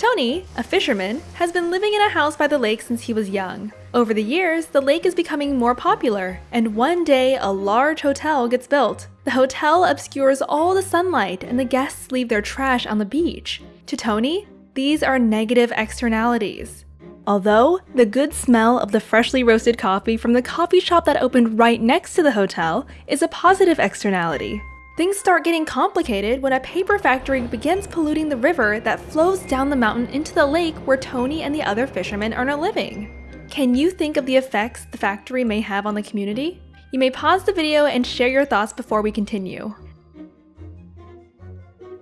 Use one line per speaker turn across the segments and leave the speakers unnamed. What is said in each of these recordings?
Tony, a fisherman, has been living in a house by the lake since he was young. Over the years, the lake is becoming more popular, and one day a large hotel gets built. The hotel obscures all the sunlight, and the guests leave their trash on the beach. To Tony, these are negative externalities. Although, the good smell of the freshly roasted coffee from the coffee shop that opened right next to the hotel is a positive externality. Things start getting complicated when a paper factory begins polluting the river that flows down the mountain into the lake where Tony and the other fishermen earn a living. Can you think of the effects the factory may have on the community? You may pause the video and share your thoughts before we continue.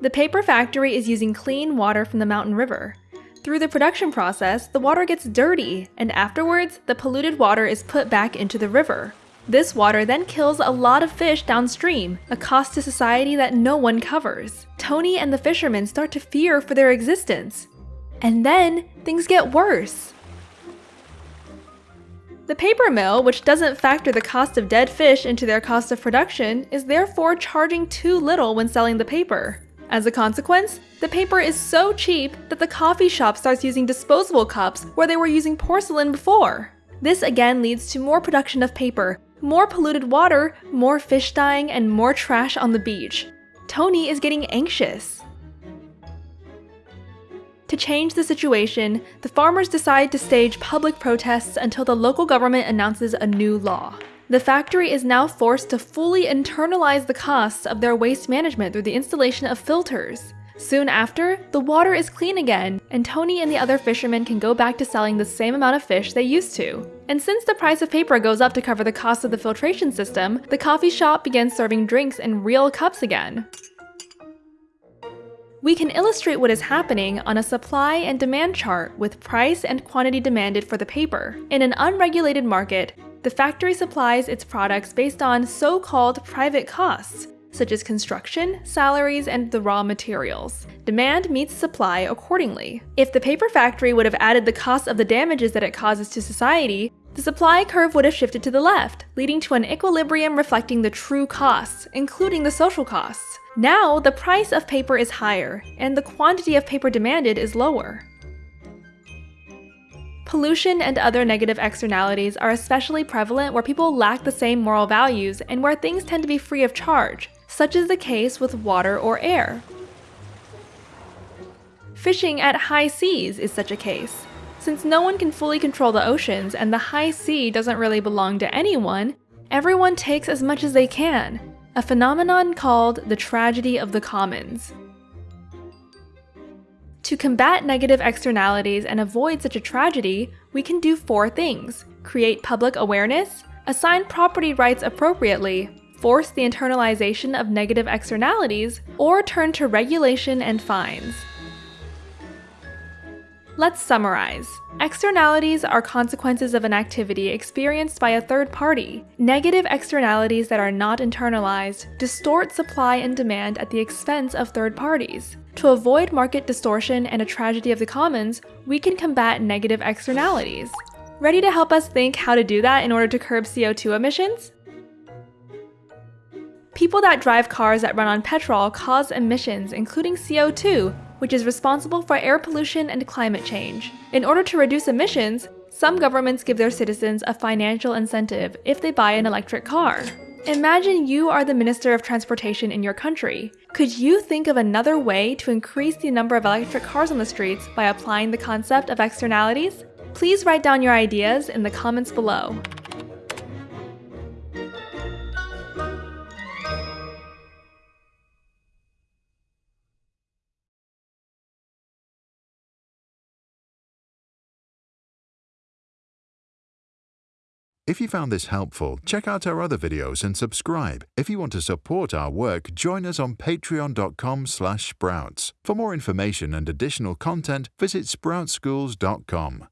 The paper factory is using clean water from the mountain river. Through the production process, the water gets dirty, and afterwards, the polluted water is put back into the river. This water then kills a lot of fish downstream, a cost to society that no one covers. Tony and the fishermen start to fear for their existence. And then, things get worse. The paper mill, which doesn't factor the cost of dead fish into their cost of production, is therefore charging too little when selling the paper. As a consequence, the paper is so cheap that the coffee shop starts using disposable cups where they were using porcelain before. This again leads to more production of paper, more polluted water, more fish dying, and more trash on the beach. Tony is getting anxious. To change the situation, the farmers decide to stage public protests until the local government announces a new law. The factory is now forced to fully internalize the costs of their waste management through the installation of filters. Soon after, the water is clean again, and Tony and the other fishermen can go back to selling the same amount of fish they used to. And since the price of paper goes up to cover the cost of the filtration system, the coffee shop begins serving drinks in real cups again. We can illustrate what is happening on a supply and demand chart with price and quantity demanded for the paper. In an unregulated market, the factory supplies its products based on so-called private costs, such as construction, salaries, and the raw materials. Demand meets supply accordingly. If the paper factory would have added the cost of the damages that it causes to society, the supply curve would have shifted to the left, leading to an equilibrium reflecting the true costs, including the social costs. Now, the price of paper is higher, and the quantity of paper demanded is lower. Pollution and other negative externalities are especially prevalent where people lack the same moral values and where things tend to be free of charge, such is the case with water or air. Fishing at high seas is such a case. Since no one can fully control the oceans and the high sea doesn't really belong to anyone, everyone takes as much as they can, a phenomenon called the tragedy of the commons. To combat negative externalities and avoid such a tragedy, we can do four things. Create public awareness, assign property rights appropriately, force the internalization of negative externalities, or turn to regulation and fines. Let's summarize. Externalities are consequences of an activity experienced by a third party. Negative externalities that are not internalized distort supply and demand at the expense of third parties. To avoid market distortion and a tragedy of the commons, we can combat negative externalities. Ready to help us think how to do that in order to curb CO2 emissions? People that drive cars that run on petrol cause emissions, including CO2, which is responsible for air pollution and climate change. In order to reduce emissions, some governments give their citizens a financial incentive if they buy an electric car. Imagine you are the Minister of Transportation in your country. Could you think of another way to increase the number of electric cars on the streets by applying the concept of externalities? Please write down your ideas in the comments below.
If you found this helpful, check out our other videos and subscribe. If you want to support our work, join us on patreon.com sprouts. For more information and additional content, visit sproutschools.com.